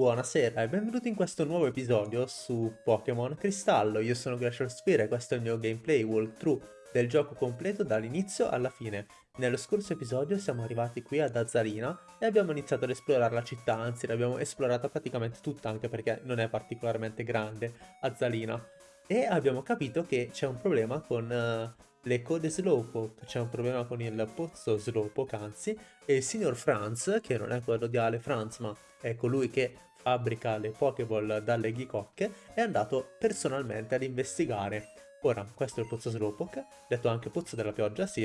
Buonasera e benvenuti in questo nuovo episodio su Pokémon Cristallo. Io sono Glacial Sphere e questo è il mio gameplay walkthrough del gioco completo dall'inizio alla fine. Nello scorso episodio siamo arrivati qui ad Azzarina e abbiamo iniziato ad esplorare la città, anzi l'abbiamo esplorata praticamente tutta anche perché non è particolarmente grande Azzalina. E abbiamo capito che c'è un problema con uh, le code Slowpoke, c'è un problema con il pozzo Slowpoke anzi, e il signor Franz, che non è quello di Ale Franz ma è colui che fabbrica le Pokéball dalle ghicocche, è andato personalmente ad investigare. Ora, questo è il pozzo Slowpoke, detto anche pozzo della pioggia, sì,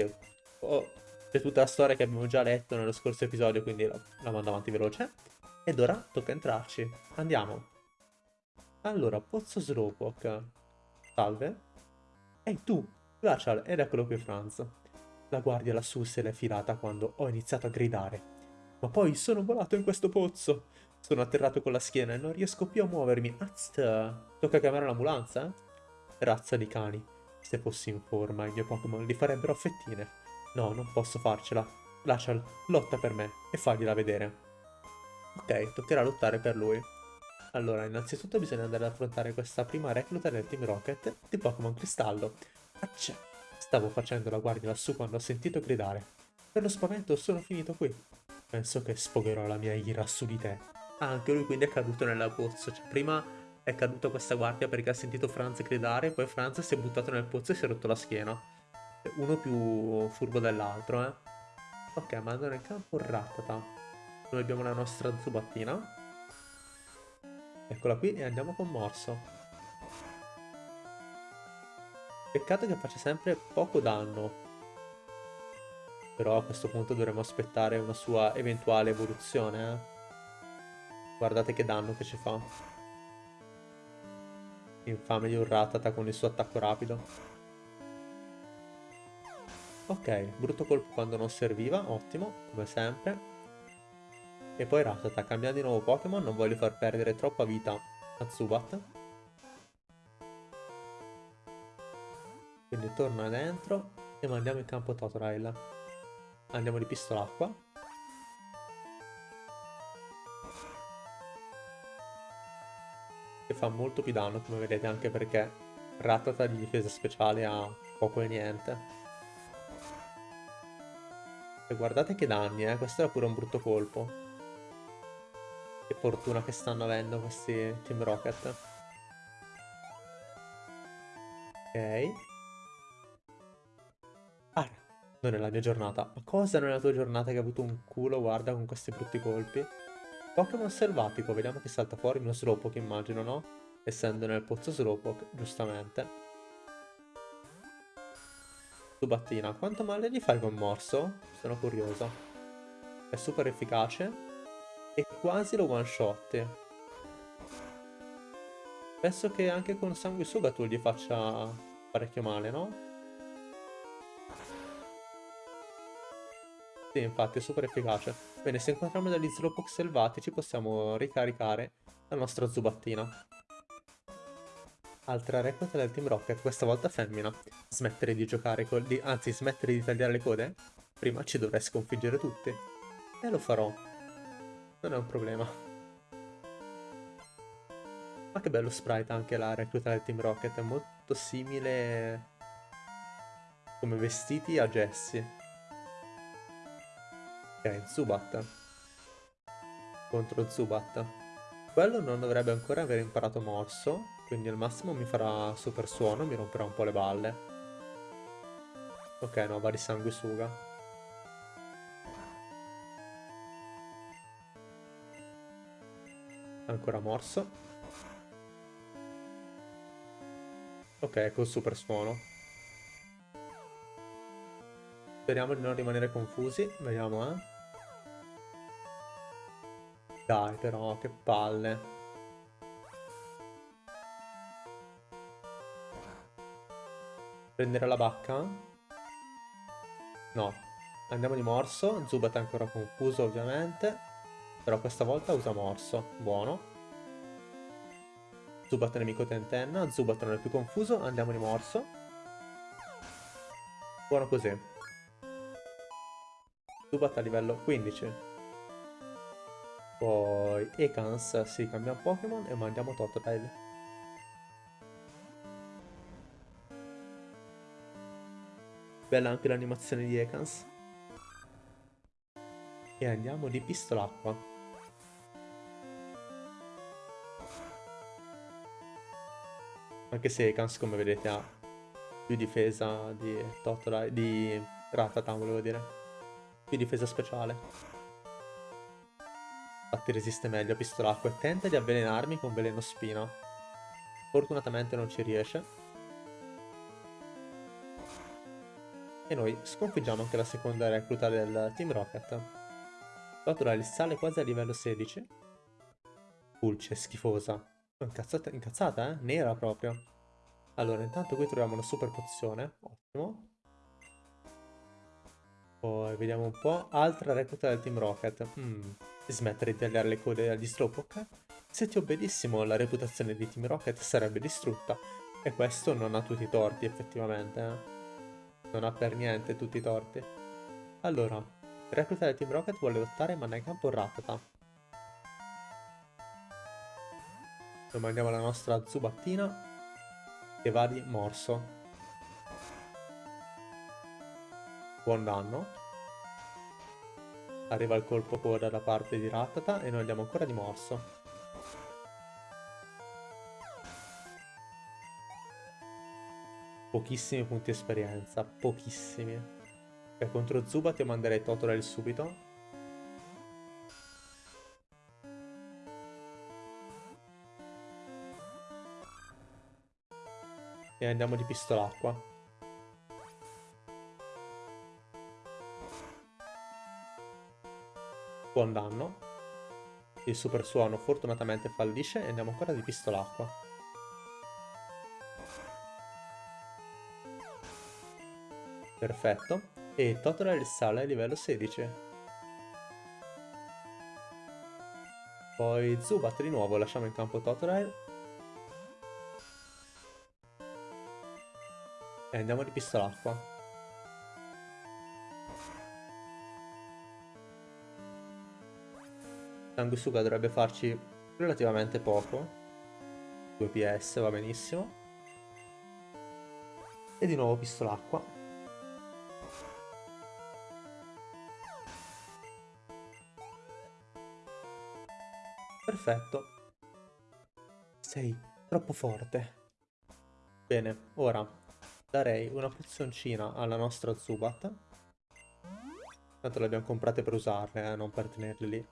oh, c'è tutta la storia che abbiamo già letto nello scorso episodio, quindi la, la mando avanti veloce. Ed ora tocca entrarci. Andiamo. Allora, pozzo Slowpoke. Salve. Ehi tu, Glacial, ed eccolo qui Franz. La guardia lassù se l'è filata quando ho iniziato a gridare. Ma poi sono volato in questo pozzo. Sono atterrato con la schiena e non riesco più a muovermi. Azza! Tocca chiamare l'ambulanza? Razza di cani. Se fossi in forma, i miei Pokémon li farebbero fettine. No, non posso farcela. Glacial, lotta per me e fagliela vedere. Ok, toccherà lottare per lui. Allora, innanzitutto bisogna andare ad affrontare questa prima recluta del Team Rocket di Pokémon Cristallo. Accia! Stavo facendo la guardia lassù quando ho sentito gridare. Per lo spavento sono finito qui. Penso che sfogherò la mia ira su di te. Ah, anche lui quindi è caduto nella pozzo. Cioè, prima è caduto questa guardia perché ha sentito Franz gridare, poi Franz si è buttato nel pozzo e si è rotto la schiena. Uno più furbo dell'altro, eh. Ok, mandano in campo Rattata. Noi abbiamo la nostra zubattina. Eccola qui e andiamo con Morso. Peccato che faccia sempre poco danno. Però a questo punto dovremmo aspettare una sua eventuale evoluzione, eh. Guardate che danno che ci fa. Infame di un Ratata con il suo attacco rapido. Ok, brutto colpo quando non serviva, ottimo, come sempre. E poi Ratata, cambiando di nuovo Pokémon, non voglio far perdere troppa vita a Zubat. Quindi torna dentro e mandiamo in campo Totodile. Andiamo di pistola fa molto più danno come vedete anche perché Rattata di difesa speciale ha poco e niente. E guardate che danni, eh. Questo era pure un brutto colpo. Che fortuna che stanno avendo questi Team Rocket. Ok. Non è la mia giornata. Ma cosa non è la tua giornata che ha avuto un culo, guarda, con questi brutti colpi? Pokémon selvatico, vediamo che salta fuori uno Slowpoke, immagino, no? Essendo nel pozzo Slowpoke, giustamente. Subattina, quanto male gli fai con morso? Sono curioso. È super efficace. E quasi lo one shot. Penso che anche con sanguisuga tu gli faccia parecchio male, no? Sì, infatti, è super efficace. Bene, se incontriamo degli Slowpoke selvatici possiamo ricaricare la nostra zubattina. Altra recluta del Team Rocket, questa volta femmina. Smettere di giocare con... Di, anzi, smettere di tagliare le code? Prima ci dovrei sconfiggere tutti. E lo farò. Non è un problema. Ma che bello sprite anche la recluta del Team Rocket, è molto simile come vestiti a Jessie. Ok, Zubat. Contro Zubat. Quello non dovrebbe ancora aver imparato morso, quindi al massimo mi farà super suono, mi romperà un po' le balle. Ok, no, va di sanguisuga. Ancora morso. Ok, col super suono. Speriamo di non rimanere confusi. Vediamo, eh. Dai però, che palle. Prendere la bacca? No. Andiamo di morso. Zubat è ancora confuso ovviamente. Però questa volta usa morso. Buono. Zubat è nemico tentenna. Zubat non è più confuso. Andiamo di morso. Buono così. Zubat a livello 15. Poi Ekans, sì, cambiamo Pokémon e mandiamo Totodile. Bella anche l'animazione di Ekans. E andiamo di pistolacqua. Anche se Ekans, come vedete, ha più difesa di Totodile, di Ratata, volevo dire. Più difesa speciale. Infatti resiste meglio a pistolacqua e tenta di avvelenarmi con veleno spina. Fortunatamente non ci riesce. E noi sconfiggiamo anche la seconda recluta del Team Rocket. Totodile sale quasi a livello 16. Pulce, schifosa. Incazzata, incazzata, eh? Nera proprio. Allora, intanto qui troviamo una super pozione. Ottimo. Poi vediamo un po'. Altra recluta del Team Rocket. Mm. Smettere di tagliare le code agli Slowpoke? Se ti obbedissimo, la reputazione di Team Rocket sarebbe distrutta. E questo non ha tutti i torti, effettivamente, eh non ha per niente tutti i torti. Allora, il recluta Team Rocket vuole lottare manda in campo Ratata. Noi mandiamo la nostra Zubattina che va di morso. Buon danno. Arriva il colpo coda da parte di Ratata e noi andiamo ancora di morso. pochissimi punti esperienza, pochissimi. E contro Zubat io manderei Totodile subito. E andiamo di pistolacqua. Buon danno. Il super suono fortunatamente fallisce e andiamo ancora di pistolacqua. Perfetto. E Totodile sale a livello 16. Poi Zubat di nuovo, lasciamo in campo Totodile. E andiamo di pistolacqua. Sanguisuga dovrebbe farci relativamente poco. 2 PS va benissimo. E di nuovo pistolacqua. Perfetto. Sei troppo forte. Bene, ora darei una pozioncina alla nostra Zubat. Tanto le abbiamo comprate per usarle, eh, non per tenerle lì.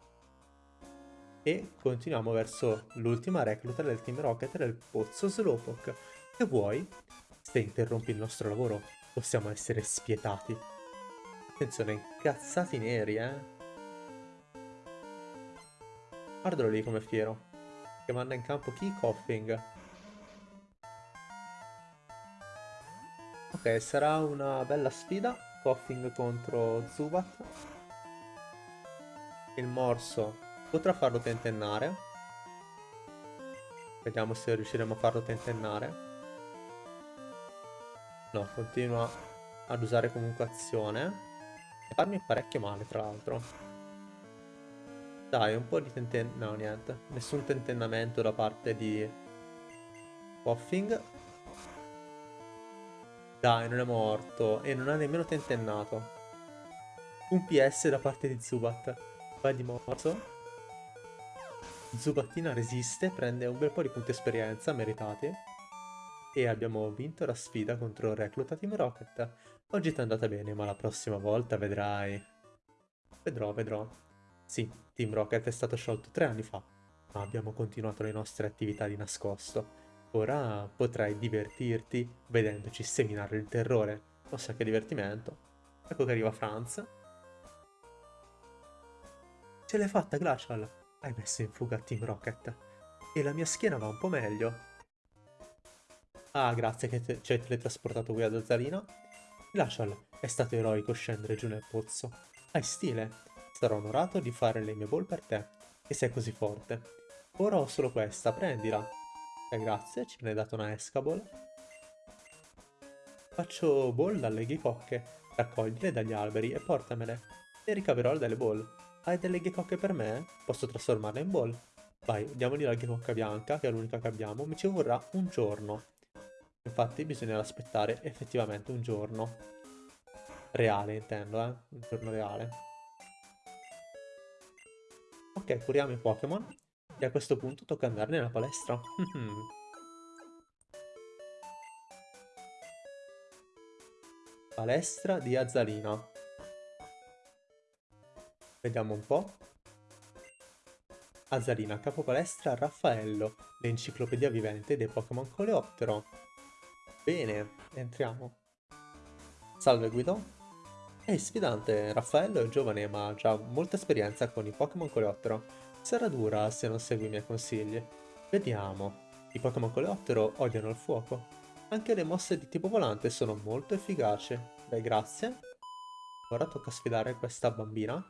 E continuiamo verso l'ultima recluta del Team Rocket del pozzo Slowpoke. Che vuoi? Se interrompi il nostro lavoro, possiamo essere spietati. Attenzione, incazzati neri, eh? Guardalo lì come fiero. Che manda in campo chi? Coughing. Ok, sarà una bella sfida. Coughing contro Zubat. Il morso potrà farlo tentennare. Vediamo se riusciremo a farlo tentennare. No, continua ad usare comunque azione. E farmi parecchio male, tra l'altro. Dai, un po' di tenten... No, niente. Nessun tentennamento da parte di... Puffing. Dai, non è morto. E non ha nemmeno tentennato. Un PS da parte di Zubat. Vai di morso. Zubattina resiste, prende un bel po' di punti esperienza meritati. E abbiamo vinto la sfida contro Recluta Team Rocket. Oggi ti è andata bene, ma la prossima volta vedrai. Vedrò, vedrò. Sì, Team Rocket è stato sciolto tre anni fa, ma abbiamo continuato le nostre attività di nascosto. Ora potrai divertirti vedendoci seminare il terrore. O sa che divertimento. Ecco che arriva Franz. Ce l'hai fatta, Glacial! Hai messo in fuga Team Rocket. E la mia schiena va un po' meglio. Ah, grazie che ci hai teletrasportato qui ad Ozzarina. Glacial, è stato eroico scendere giù nel pozzo. Hai stile. Sarò onorato di fare le mie ball per te, che sei così forte. Ora ho solo questa, prendila. E grazie, ci ne dato una escaball. Faccio ball dalle ghicocche, raccoglile dagli alberi e portamele. E ricaverò delle ball. Hai delle ghecocche per me? Posso trasformarle in ball. Vai, diamogli la ghecocca bianca, che è l'unica che abbiamo. Mi ci vorrà un giorno. Infatti bisognerà aspettare effettivamente un giorno. Reale, intendo, eh? Un giorno reale. Ok, curiamo i Pokémon. E a questo punto tocca andare nella palestra. palestra di Azzalina. Vediamo un po'. Azzalina, capo palestra Raffaello, l'enciclopedia vivente dei Pokémon Coleoptero. Bene, entriamo. Salve Guido. Ehi sfidante, Raffaello è giovane ma ha già molta esperienza con i Pokémon Coleoptero. Sarà dura se non segui i miei consigli. Vediamo. I Pokémon Coleoptero odiano il fuoco. Anche le mosse di tipo volante sono molto efficaci. Beh, grazie. Ora tocca sfidare questa bambina.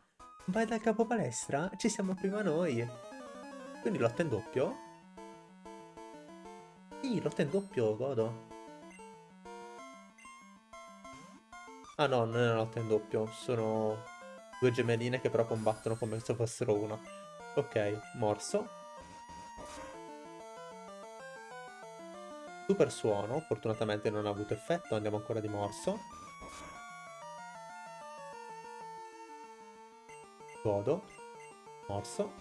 Vai dal capo palestra? Ci siamo prima noi. Quindi lotta in doppio? Sì, lotta in doppio, godo. Ah no, non è una lotta in doppio, sono due gemelline che però combattono come se fossero una. Ok, morso. Super suono, fortunatamente non ha avuto effetto, andiamo ancora di morso. Godo. Morso.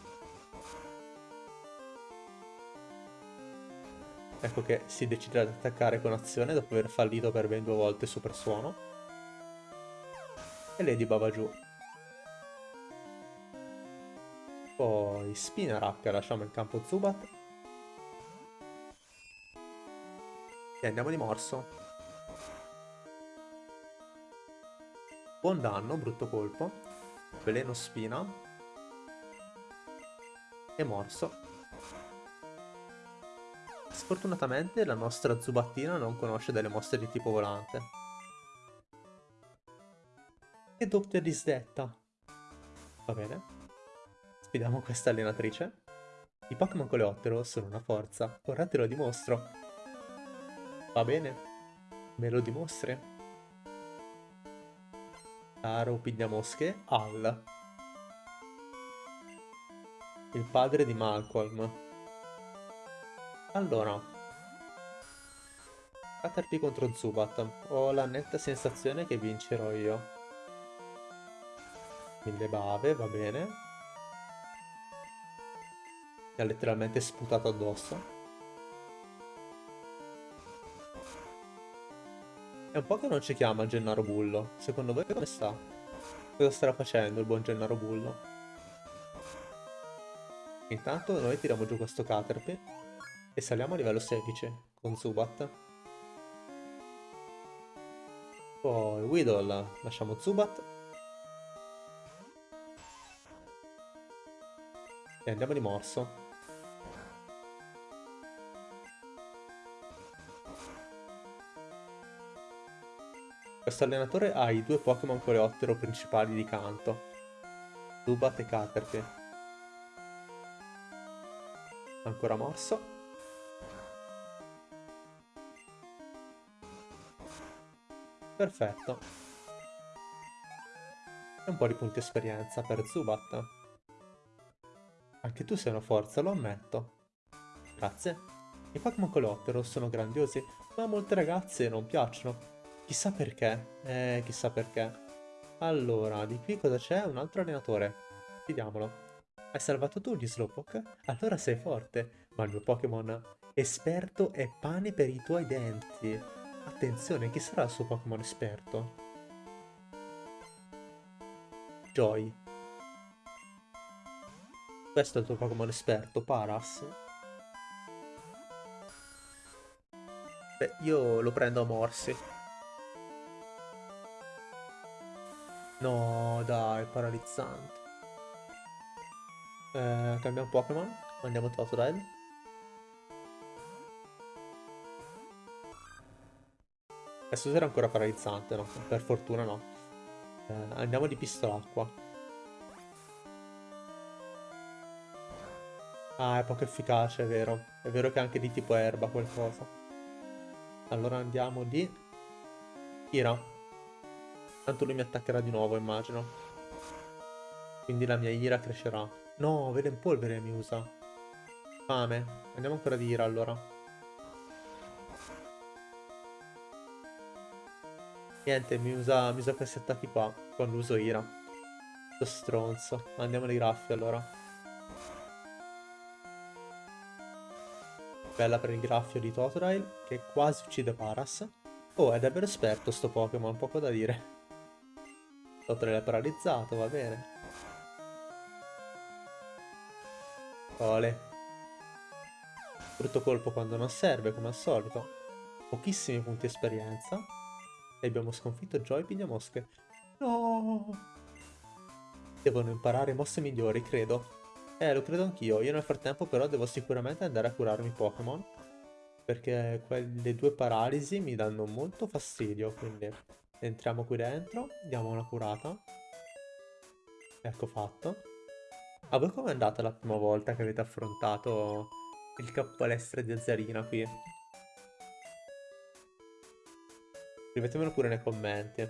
Ecco che si decide ad attaccare con azione dopo aver fallito per ben due volte super suono e Lady Baba giù. Poi Spinarak, lasciamo il campo Zubat. E andiamo di morso. Buon danno, brutto colpo. Veleno spina. E morso. Sfortunatamente la nostra Zubattina non conosce delle mosse di tipo volante. Che doppia disdetta. Va bene. Sfidiamo questa allenatrice. I Pokémon Coleottero sono una forza. Ora te lo dimostro. Va bene. Me lo dimostri? Caro Pigliamosche, Al. Il padre di Malcolm. Allora. Caterpie contro Zubat. Ho la netta sensazione che vincerò io. Mille bave, va bene. Mi ha letteralmente sputato addosso. È un po' che non ci chiama Gennaro Bullo. Secondo voi come sta? Cosa starà facendo il buon Gennaro Bullo? Intanto noi tiriamo giù questo Caterpie e saliamo a livello 16 con Zubat. Poi Weedle, lasciamo Zubat E andiamo di morso. Questo allenatore ha i due Pokémon coleottero principali di canto. Zubat e Caterpie. Ancora morso. Perfetto. E un po' di punti esperienza per Zubat. Anche tu sei una forza, lo ammetto. Grazie. I Pokémon Coleottero sono grandiosi, ma a molte ragazze non piacciono. Chissà perché. Eh, chissà perché. Allora, di qui cosa c'è? Un altro allenatore. Vediamolo. Hai salvato tu gli Slowpoke? Allora sei forte. Ma il mio Pokémon esperto è pane per i tuoi denti. Attenzione, chi sarà il suo Pokémon esperto? Joy. Questo è il tuo Pokémon esperto, Paras. Beh, io lo prendo a morsi. No, dai, paralizzante. Eh, cambiamo Pokémon. Andiamo Totodile. Adesso era ancora paralizzante, no? Per fortuna no. Eh, andiamo di pistola acqua. Ah, è poco efficace, è vero. È vero che è anche di tipo erba qualcosa. Allora andiamo di... Ira. Tanto lui mi attaccherà di nuovo, immagino. Quindi la mia ira crescerà. No, vede in polvere mi usa. Fame. Andiamo ancora di ira allora. Niente, mi usa, mi usa questi attacchi qua quando uso ira. Sto stronzo. Andiamo nei graffi allora. Bella per il graffio di Totodile, che quasi uccide Paras. Oh, è davvero esperto sto Pokémon, poco da dire. È paralizzato, va bene. Ole. Brutto colpo quando non serve, come al solito. Pochissimi punti esperienza. E abbiamo sconfitto Joy Pigliamosche. No! Devono imparare mosse migliori, credo. Eh, lo credo anch'io. Io nel frattempo però devo sicuramente andare a curarmi Pokémon. Perché quelle due paralisi mi danno molto fastidio, quindi entriamo qui dentro, diamo una curata. Ecco fatto. A voi com'è andata la prima volta che avete affrontato il capo palestra di Azzarina qui? Scrivetemelo pure nei commenti.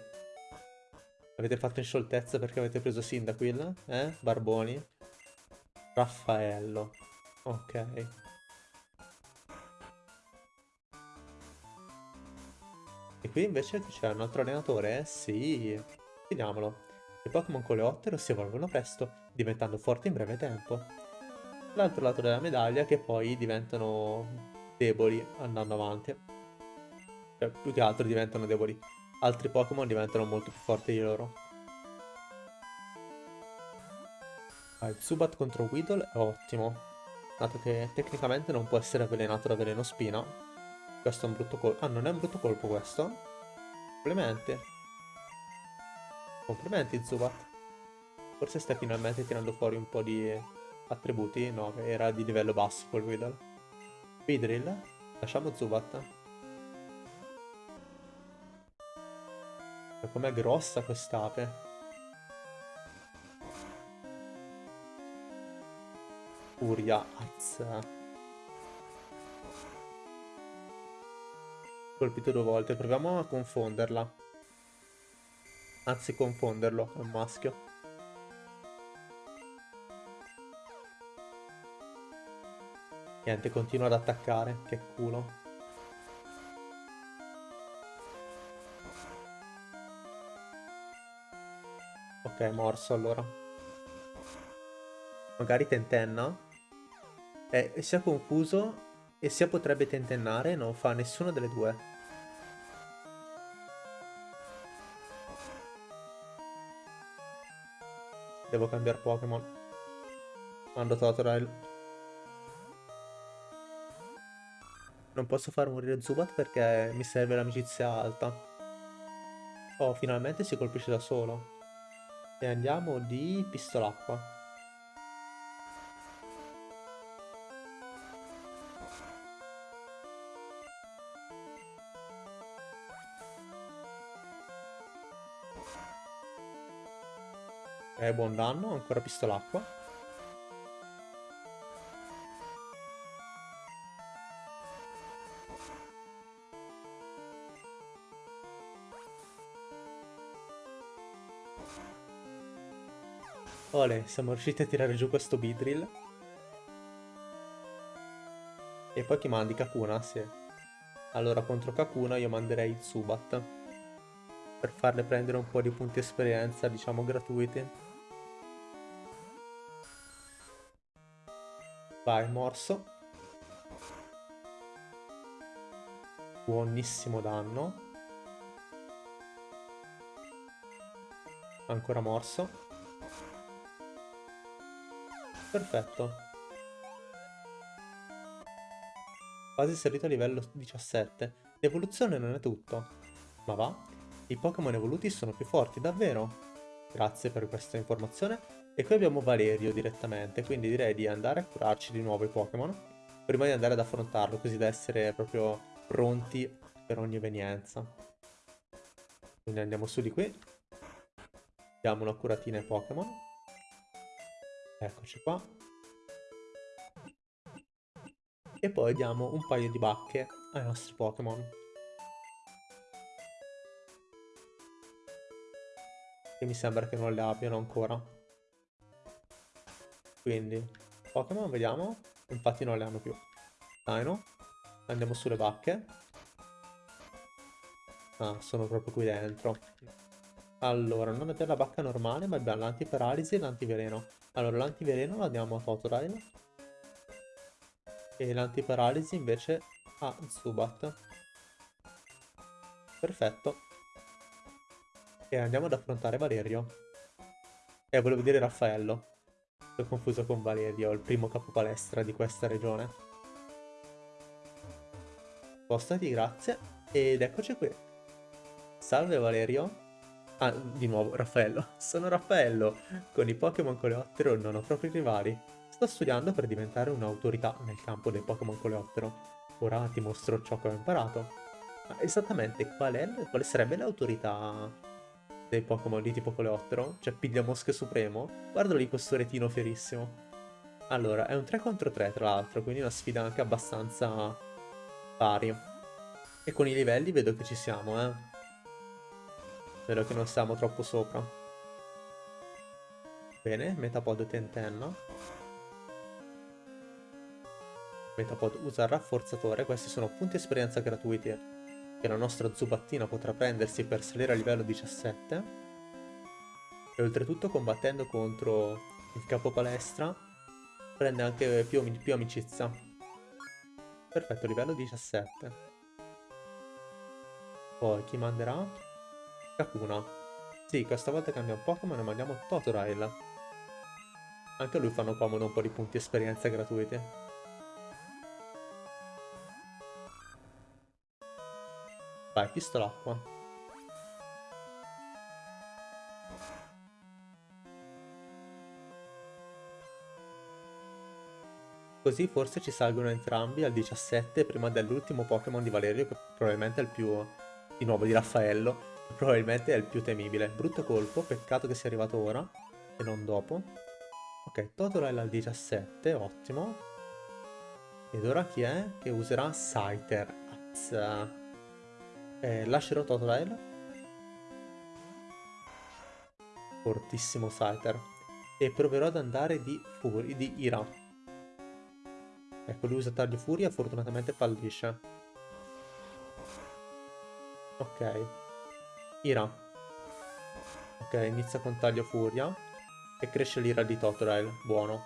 Avete fatto in scioltezza perché avete preso Sindacuil? Eh? Barboni? Raffaello. Ok. E qui invece c'è un altro allenatore? Sì. Vediamolo. I Pokémon coleottero si evolvono presto, diventando forti in breve tempo. L'altro lato della medaglia che poi diventano deboli andando avanti. Cioè, più che altro diventano deboli. Altri Pokémon diventano molto più forti di loro. Ah, il Zubat contro Weedle è ottimo, dato che tecnicamente non può essere avvelenato da veleno spina. Questo è un brutto colpo. Ah, non è un brutto colpo questo? Complimenti. Complimenti Zubat. Forse stai finalmente tirando fuori un po' di attributi. No, era di livello basso quel Weedle. Vidrill. Lasciamo Zubat. Com'è grossa quest'ape. Furia, azza. Colpito due volte, proviamo a confonderla. Anzi, confonderlo, è un maschio. Niente, continua ad attaccare, che culo. Ok, morso allora. Magari tentenna? È sia confuso e sia potrebbe tentennare, non fa nessuna delle due. Devo cambiare Pokémon. Mando Totodile. Non posso far morire Zubat perché mi serve l'amicizia alta. Oh, finalmente si colpisce da solo. E andiamo di pistolacqua. Ok, buon danno, ancora pistolacqua. Ole, siamo riusciti a tirare giù questo Bidrill. E poi chi mandi? Kakuna? Sì. Allora, contro Kakuna io manderei Zubat. Per farle prendere un po' di punti esperienza, diciamo, gratuiti. Vai, morso. Buonissimo danno. Ancora morso. Perfetto. Quasi salito a livello 17. L'evoluzione non è tutto. Ma va? I Pokémon evoluti sono più forti, davvero? Grazie per questa informazione e qui abbiamo Valerio direttamente, quindi direi di andare a curarci di nuovo i Pokémon prima di andare ad affrontarlo, così da essere proprio pronti per ogni evenienza. Quindi andiamo su di qui. Diamo una curatina ai Pokémon. Eccoci qua. E poi diamo un paio di bacche ai nostri Pokémon. Che mi sembra che non le abbiano ancora. Quindi, Pokémon, vediamo. Infatti non le hanno più. Dino. Andiamo sulle bacche. Ah, sono proprio qui dentro. Allora, non abbiamo la bacca normale, ma abbiamo l'antiparalisi e l'antiveleno. Allora, l'antiveleno lo andiamo a Totodile. E l'antiparalisi invece a Zubat. Perfetto. E andiamo ad affrontare Valerio. E eh, volevo dire Raffaello. Sono confuso con Valerio, il primo capo palestra di questa regione. Spostati, grazie. Ed eccoci qui. Salve Valerio. Ah, di nuovo, Raffaello. Sono Raffaello. Con i Pokémon Coleottero non ho proprio rivali. Sto studiando per diventare un'autorità nel campo dei Pokémon Coleottero. Ora ti mostro ciò che ho imparato. Ma esattamente qual, è, quale sarebbe l'autorità dei Pokémon di tipo Coleottero? Cioè piglia mosche supremo? Guardalo lì questo retino fierissimo. Allora, è un 3 contro 3 tra l'altro, quindi una sfida anche abbastanza pari. E con i livelli vedo che ci siamo, eh. Spero che non siamo troppo sopra. Bene, Metapod tentenna. Metapod usa rafforzatore, questi sono punti esperienza gratuiti che la nostra Zubattina potrà prendersi per salire a livello 17. E oltretutto combattendo contro il capo palestra prende anche più, più amicizia. Perfetto, livello 17. Poi chi manderà? Kakuna. Sì, questa volta cambia un Pokémon e mandiamo Totodile. Anche a lui fanno comodo un po' di punti esperienza gratuiti. Vai, pistolacqua. Così forse ci salgono entrambi al 17 prima dell'ultimo Pokémon di Valerio che probabilmente è il più, di nuovo, di Raffaello Probabilmente è il più temibile. Brutto colpo, peccato che sia arrivato ora e non dopo. Ok, Totodile al 17, ottimo. Ed ora chi è che userà Scyther? Azza. Eh, lascerò Totodile. Fortissimo Scyther. E proverò ad andare di, Fury, di Ira. Ecco, lui usa taglio furia, fortunatamente fallisce. Ok. Ira. Ok, inizia con taglio furia. E cresce l'ira di Totodile. Buono.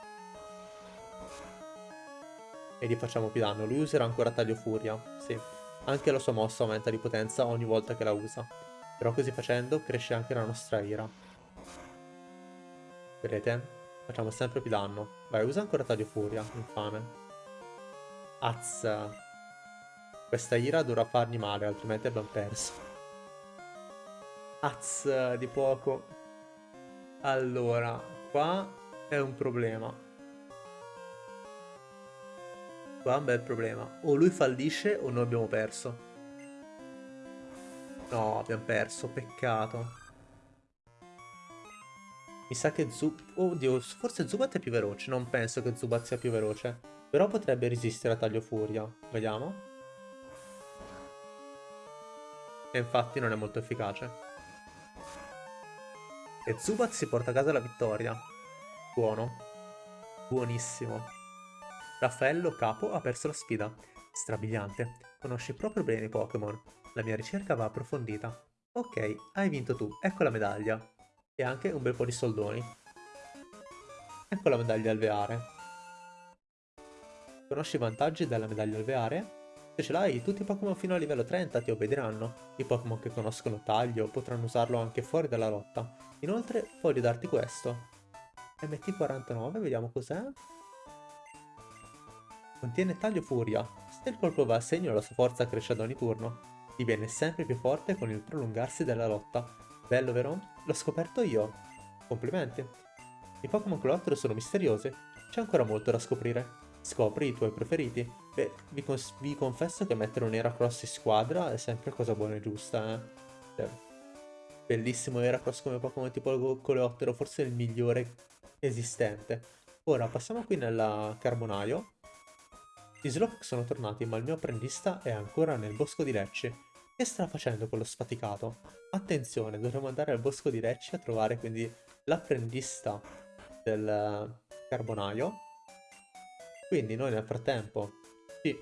E gli facciamo più danno. Lui userà ancora taglio furia. Sì. Anche la sua mossa aumenta di potenza ogni volta che la usa. Però così facendo cresce anche la nostra ira. Vedete? Facciamo sempre più danno. Vai, usa ancora taglio furia. Infame. Azza. Questa ira dovrà fargli male, altrimenti abbiamo perso. Az di poco. Allora, qua è un problema. Qua un bel problema. O lui fallisce o noi abbiamo perso. No, abbiamo perso, peccato. Mi sa che Zubat... Oddio, forse Zubat è più veloce. Non penso che Zubat sia più veloce. Però potrebbe resistere a taglio furia. Vediamo. E infatti non è molto efficace. E Zubat si porta a casa la vittoria. Buono. Buonissimo. Raffaello Capo ha perso la sfida. Strabiliante. Conosci proprio bene i Pokémon. La mia ricerca va approfondita. Ok, hai vinto tu. Ecco la medaglia. E anche un bel po' di soldoni. Ecco la medaglia alveare. Conosci i vantaggi della medaglia alveare? Se ce l'hai, tutti i Pokémon fino a livello 30 ti obbediranno. I Pokémon che conoscono taglio potranno usarlo anche fuori dalla lotta. Inoltre voglio darti questo. MT49, vediamo cos'è. Contiene taglio furia. Se il colpo va a segno la sua forza cresce ad ogni turno. Diviene sempre più forte con il prolungarsi della lotta. Bello vero? L'ho scoperto io. Complimenti. I Pokémon Colottero sono misteriosi. C'è ancora molto da scoprire. Scopri i tuoi preferiti. Beh, vi, vi confesso che mettere un Heracross in squadra è sempre cosa buona e giusta, eh. Cioè, Bellissimo Heracross come Pokémon tipo Coleottero, forse il migliore esistente. Ora passiamo qui nel carbonaio. I Slowpoke sono tornati, ma il mio apprendista è ancora nel bosco di Lecce. Che sta facendo quello sfaticato? Attenzione, dovremmo andare al bosco di Lecce a trovare quindi l'apprendista del, carbonaio. Quindi noi nel frattempo ci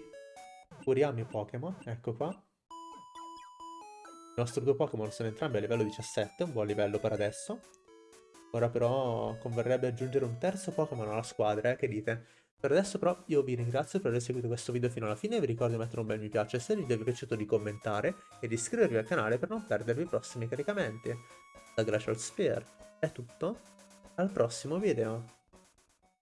curiamo i Pokémon, ecco qua. I nostri due Pokémon sono entrambi a livello 17, un buon livello per adesso. Ora però converrebbe aggiungere un terzo Pokémon alla squadra, eh, che dite? Per adesso però io vi ringrazio per aver seguito questo video fino alla fine, vi ricordo di mettere un bel mi piace se il video vi è piaciuto di commentare e di iscrivervi al canale per non perdervi i prossimi caricamenti. Da Glacial Sphere è tutto, al prossimo video!